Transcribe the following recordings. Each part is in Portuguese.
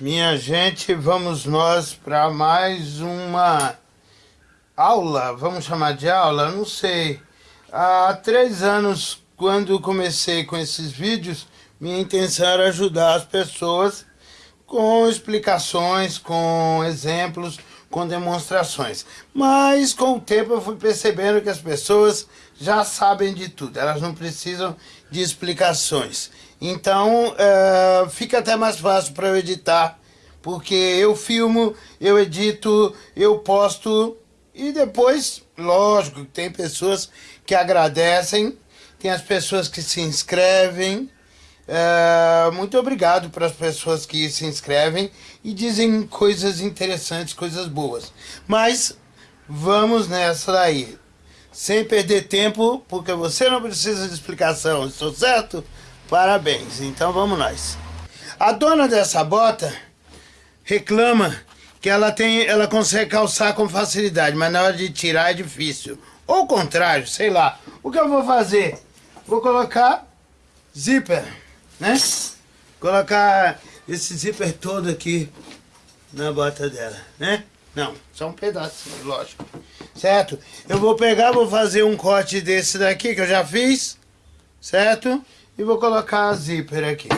Minha gente, vamos nós para mais uma aula, vamos chamar de aula? Não sei. Há três anos, quando comecei com esses vídeos, minha intenção era ajudar as pessoas com explicações, com exemplos, com demonstrações. Mas com o tempo eu fui percebendo que as pessoas já sabem de tudo, elas não precisam de explicações. Então é, fica até mais fácil para eu editar, porque eu filmo, eu edito, eu posto e depois, lógico, tem pessoas que agradecem, tem as pessoas que se inscrevem. É, muito obrigado para as pessoas que se inscrevem e dizem coisas interessantes, coisas boas. Mas vamos nessa daí sem perder tempo, porque você não precisa de explicação, estou certo? Parabéns, então vamos nós. A dona dessa bota reclama que ela tem, ela consegue calçar com facilidade, mas na hora de tirar é difícil. Ou o contrário, sei lá. O que eu vou fazer? Vou colocar zíper, né? Colocar esse zíper todo aqui na bota dela, né? Não, só um pedacinho, lógico certo? Eu vou pegar, vou fazer um corte desse daqui que eu já fiz, certo? E vou colocar a zíper aqui.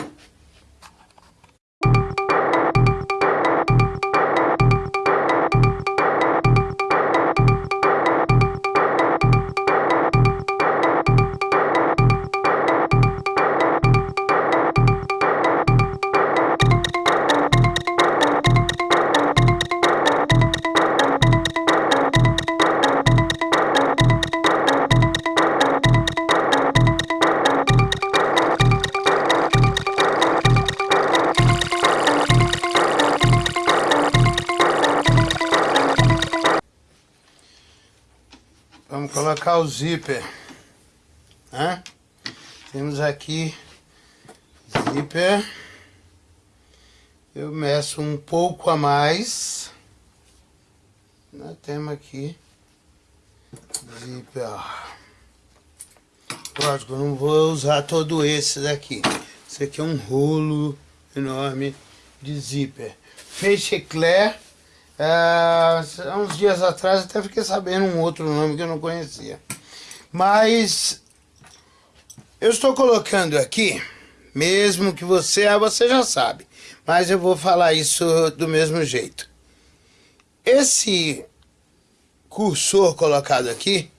Colocar o zíper. Né? Temos aqui zíper. Eu meço um pouco a mais. Nós temos aqui zíper. Lógico, não vou usar todo esse daqui. Esse aqui é um rolo enorme de zíper. Feixe eclair é, uns dias atrás até fiquei sabendo um outro nome que eu não conhecia. Mas eu estou colocando aqui, mesmo que você, ah, você já sabe, mas eu vou falar isso do mesmo jeito. Esse cursor colocado aqui,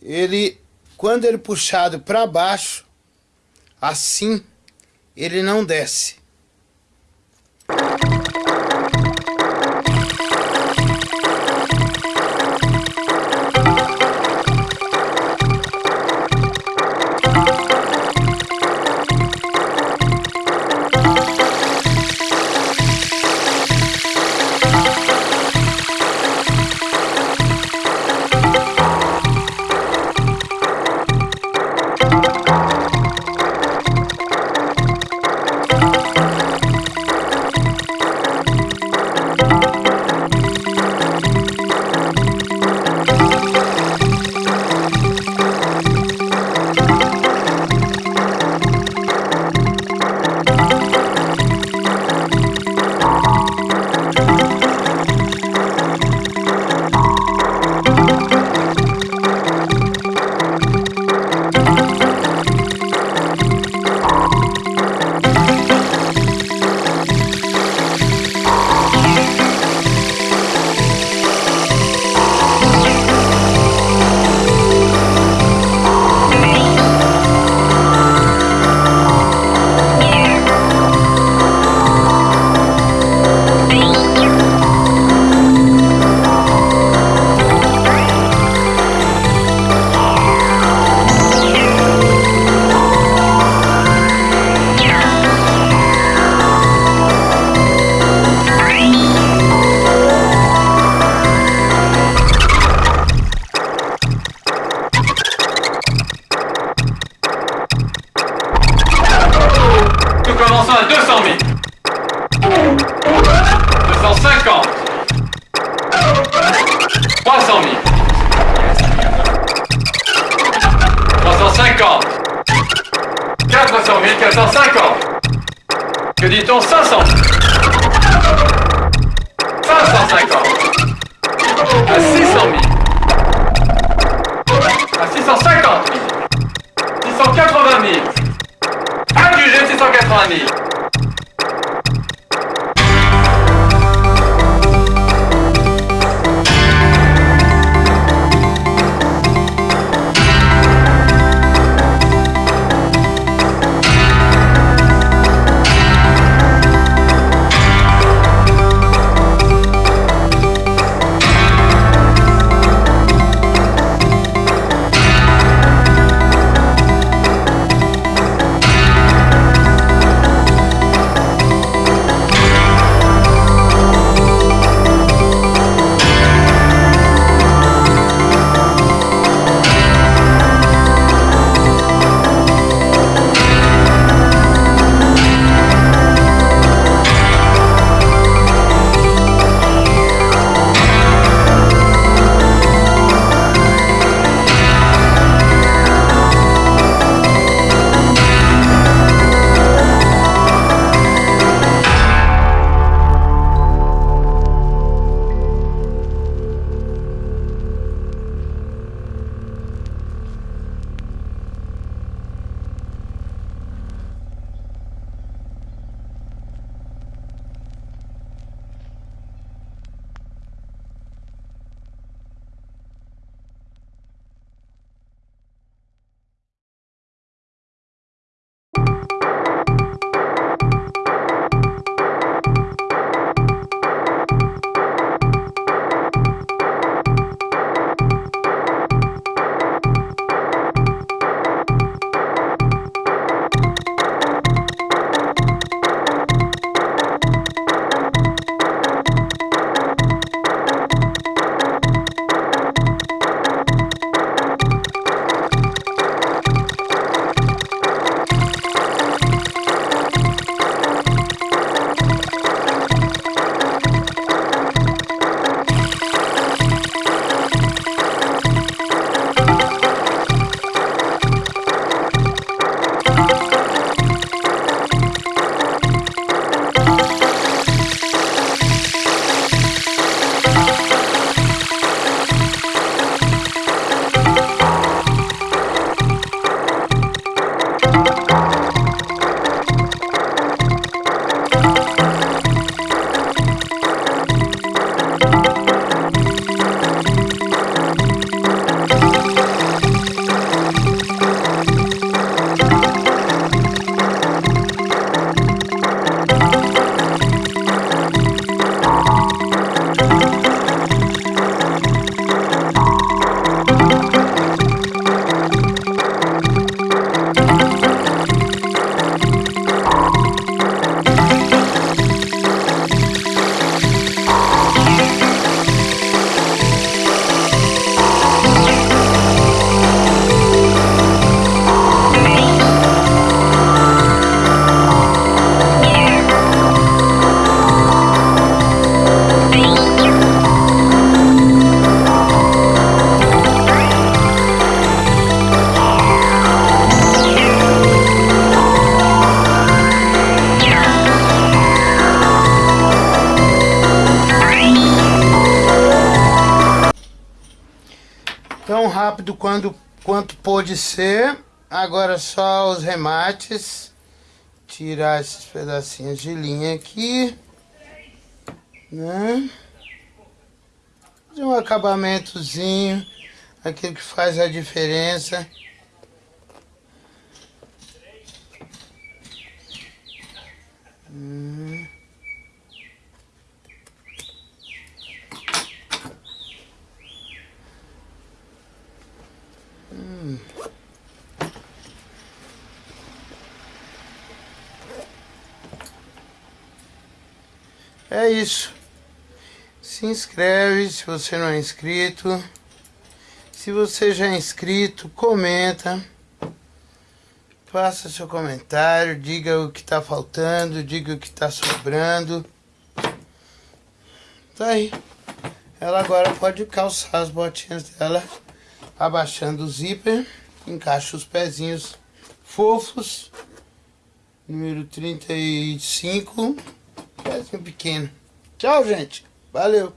ele, quando ele puxado para baixo, assim, ele não desce. 200 000. 250. 300 000. 350. 400 000, 450. Que dit-on? 500 000. Rápido quando, quanto pôde ser. Agora só os remates. Tirar esses pedacinhos de linha aqui. Né? Fazer um acabamentozinho. Aquilo que faz a diferença. Hum. É isso. Se inscreve se você não é inscrito. Se você já é inscrito, comenta. Faça seu comentário, diga o que está faltando, diga o que está sobrando. Tá aí. Ela agora pode calçar as botinhas dela, abaixando o zíper, encaixa os pezinhos fofos número 35, pezinho pequeno. Tchau, gente. Valeu.